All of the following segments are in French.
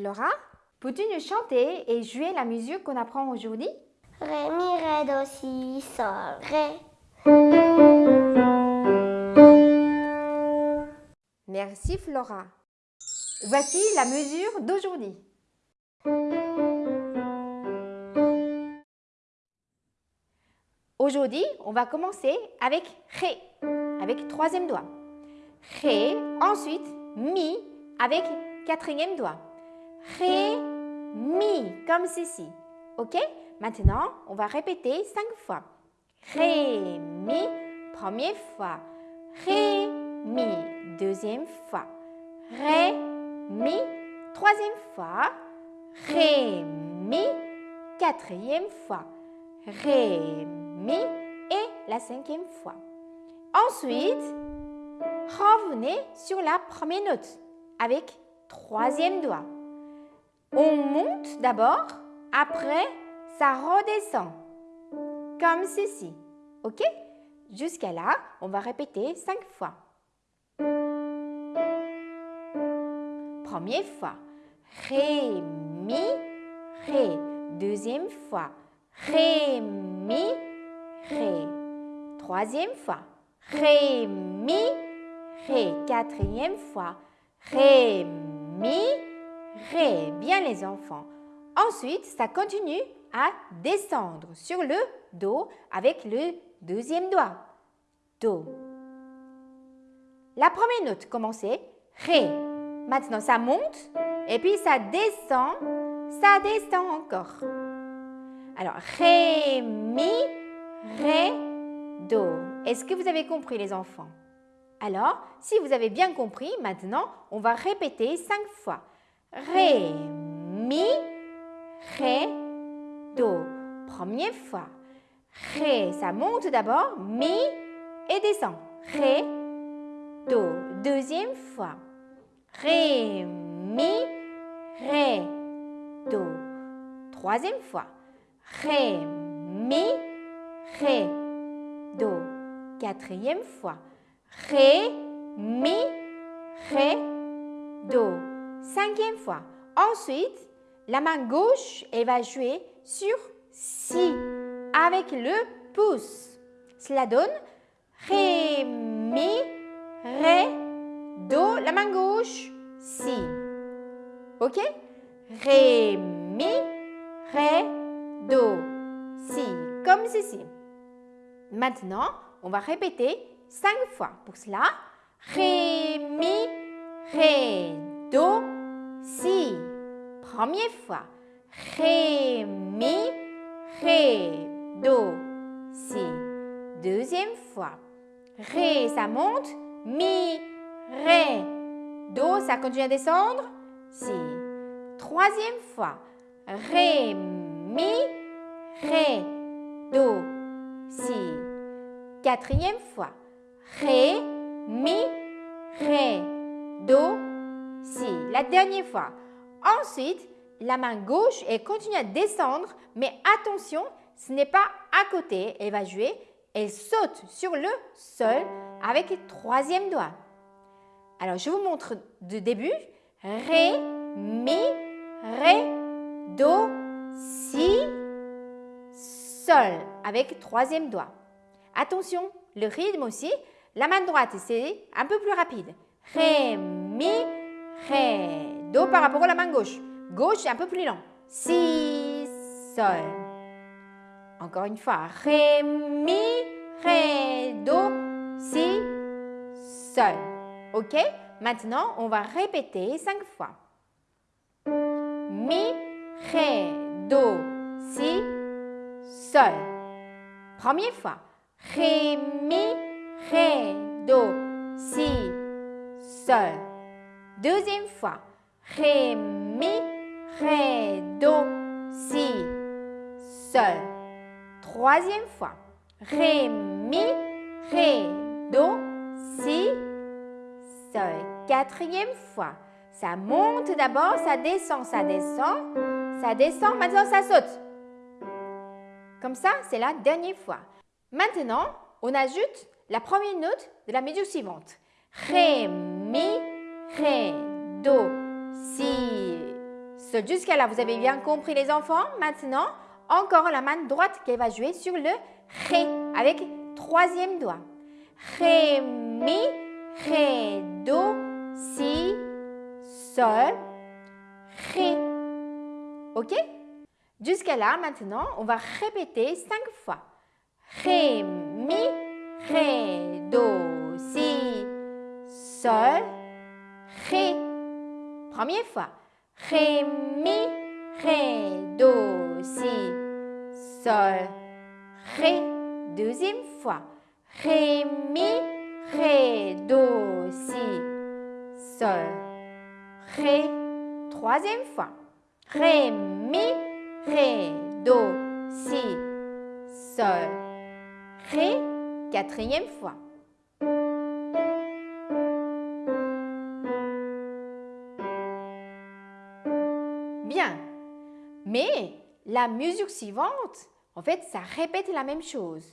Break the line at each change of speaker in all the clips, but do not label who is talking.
Flora, peux-tu nous chanter et jouer la musique qu'on apprend aujourd'hui?
Ré, mi, ré, do, si, sol, ré.
Merci Flora. Voici la mesure d'aujourd'hui. Aujourd'hui, on va commencer avec Ré, avec troisième doigt. Ré, ensuite Mi avec quatrième doigt. Ré, Mi, comme ceci. Ok? Maintenant, on va répéter cinq fois. Ré, Mi, première fois. Ré, Mi, deuxième fois. Ré, Mi, troisième fois. Ré, Mi, quatrième fois. Ré, Mi et la cinquième fois. Ensuite, revenez sur la première note avec troisième doigt. On monte d'abord, après ça redescend, comme ceci. OK? Jusqu'à là, on va répéter cinq fois. Première fois, Ré, Mi, Ré. Deuxième fois, Ré, Mi, Ré. Troisième fois, Ré, Mi, Ré. Quatrième fois, Ré, Mi, Ré. Bien les enfants. Ensuite, ça continue à descendre sur le Do avec le deuxième doigt. Do. La première note commençait Ré. Maintenant, ça monte et puis ça descend, ça descend encore. Alors, Ré, Mi, Ré, Do. Est-ce que vous avez compris les enfants? Alors, si vous avez bien compris, maintenant, on va répéter cinq fois. Ré, Mi, Ré, Do. Première fois. Ré, ça monte d'abord, Mi et descend. Ré, Do. Deuxième fois. Ré, Mi, Ré, Do. Troisième fois. Ré, Mi, Ré, Do. Quatrième fois. Ré, Mi, Ré, Do. Cinquième fois. Ensuite, la main gauche, elle va jouer sur Si avec le pouce. Cela donne Ré, Mi, Ré, Do. La main gauche, Si. OK? Ré, Mi, Ré, Do, Si. Comme ceci. Maintenant, on va répéter cinq fois. Pour cela, Ré, Mi, Ré, Do, Si. Première fois. Ré, Mi, Ré, Do, Si. Deuxième fois. Ré, ça monte. Mi, Ré, Do, ça continue à descendre. Si. Troisième fois. Ré, Mi, Ré, Do, Si. Quatrième fois. Ré, Mi, Ré, Do, Si. La dernière fois. Ensuite, la main gauche, elle continue à descendre, mais attention, ce n'est pas à côté. Elle va jouer, elle saute sur le sol avec le troisième doigt. Alors, je vous montre de début. Ré, Mi, Ré, Do, Si, Sol avec troisième doigt. Attention, le rythme aussi. La main droite, c'est un peu plus rapide. Ré, Mi, Ré, Do par rapport à la main gauche. Gauche, un peu plus lent. Si, Sol. Encore une fois. Ré, Mi, Ré, Do, Si, Sol. OK? Maintenant, on va répéter cinq fois. Mi, Ré, Do, Si, Sol. Première fois. Ré, Mi, Ré, Do, Si, Sol. Deuxième fois. Ré, Mi, Ré, Do, Si, Sol. Troisième fois. Ré, Mi, Ré, Do, Si, Sol. Quatrième fois. Ça monte d'abord, ça descend, ça descend, ça descend, maintenant ça saute. Comme ça, c'est la dernière fois. Maintenant, on ajoute la première note de la mesure suivante. Ré, Mi, Ré, Do, Si, sol. Jusqu'à là, vous avez bien compris les enfants Maintenant, encore la main droite qui va jouer sur le Ré avec troisième doigt. Ré, Mi, Ré, Do, Si, Sol, Ré. OK? Jusqu'à là, maintenant, on va répéter cinq fois. Ré, Mi, Ré, Do, Si, Sol, Ré. Première fois. Ré, Mi, Ré, Do, Si, Sol, Ré. Deuxième fois. Ré, Mi, Ré, Do, Si, Sol, Ré. Troisième fois. Ré, Mi, Ré, Do, Si, Sol, Ré. Quatrième fois. Bien. Mais la mesure suivante, en fait, ça répète la même chose.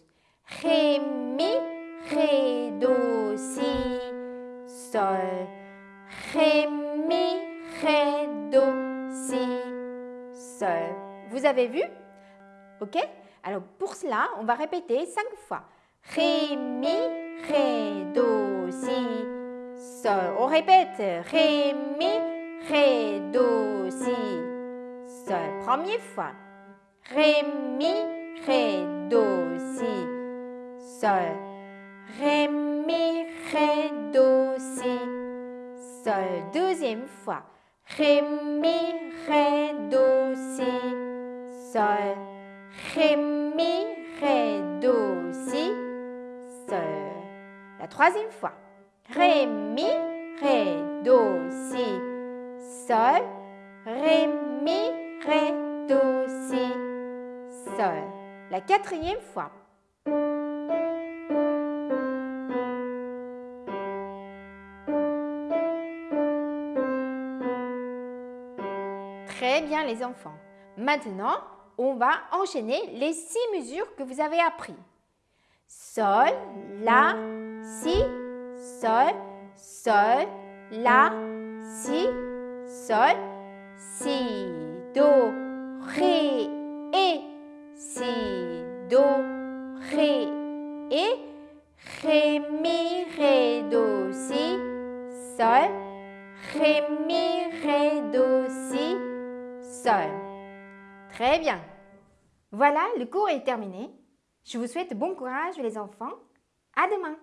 Ré, Mi, Ré, Do, Si, Sol. Ré, Mi, Ré, Do, Si, Sol. Vous avez vu? Ok? Alors pour cela, on va répéter cinq fois. Ré, Mi, Ré, Do, Si, Sol. On répète. Ré, Mi, Ré. Première fois. Ré, Mi, Ré, Do, Si, Sol. Ré, Mi, Ré, Do, Si, Sol. Deuxième fois. Ré, Mi, Ré, Do, Si, Sol. Ré, Mi, Ré, Do, Si, Sol. La troisième fois. Ré, Mi, Ré, Do, Si, Sol. Ré, Mi, Ré, Do, Si, Sol. La quatrième fois. Très bien les enfants. Maintenant, on va enchaîner les six mesures que vous avez appris. Sol, La, Si, Sol, Sol, La, Si, Sol, Si, Do, Ré, et Si, Do, Ré, et Ré, Mi, Ré, Do, Si, Sol, Ré, Mi, Ré, Do, Si, Sol. Très bien. Voilà, le cours est terminé. Je vous souhaite bon courage les enfants. À demain.